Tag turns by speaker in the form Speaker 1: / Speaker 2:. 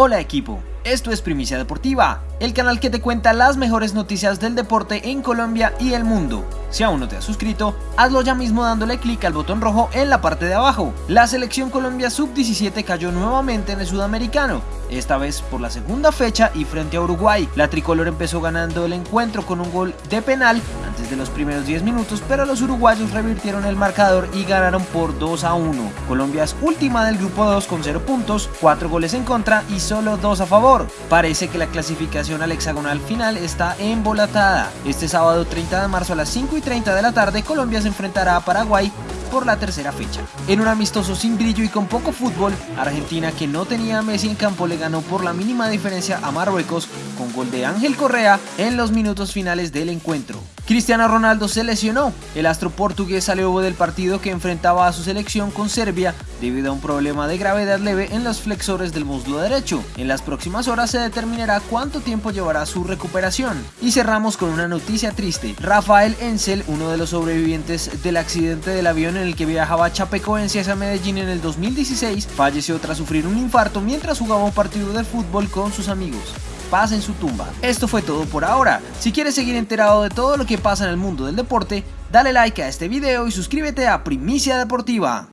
Speaker 1: Hola equipo, esto es Primicia Deportiva, el canal que te cuenta las mejores noticias del deporte en Colombia y el mundo. Si aún no te has suscrito, hazlo ya mismo dándole clic al botón rojo en la parte de abajo. La selección Colombia Sub-17 cayó nuevamente en el Sudamericano, esta vez por la segunda fecha y frente a Uruguay. La tricolor empezó ganando el encuentro con un gol de penal antes de los primeros 10 minutos, pero los uruguayos revirtieron el marcador y ganaron por 2 a 1. Colombia es última del grupo 2 con 0 puntos, 4 goles en contra y solo 2 a favor. Parece que la clasificación al hexagonal final está embolatada. Este sábado 30 de marzo a las 5 y 30 de la tarde Colombia se enfrentará a Paraguay por la tercera fecha. En un amistoso sin brillo y con poco fútbol, Argentina que no tenía a Messi en campo le ganó por la mínima diferencia a Marruecos con gol de Ángel Correa en los minutos finales del encuentro. Cristiano Ronaldo se lesionó. El astro portugués salió del partido que enfrentaba a su selección con Serbia debido a un problema de gravedad leve en los flexores del muslo derecho. En las próximas horas se determinará cuánto tiempo llevará su recuperación. Y cerramos con una noticia triste. Rafael Ensel, uno de los sobrevivientes del accidente del avión en el que viajaba Chapecoense a Medellín en el 2016, falleció tras sufrir un infarto mientras jugaba un partido de fútbol con sus amigos paz en su tumba. Esto fue todo por ahora. Si quieres seguir enterado de todo lo que pasa en el mundo del deporte, dale like a este video y suscríbete a Primicia Deportiva.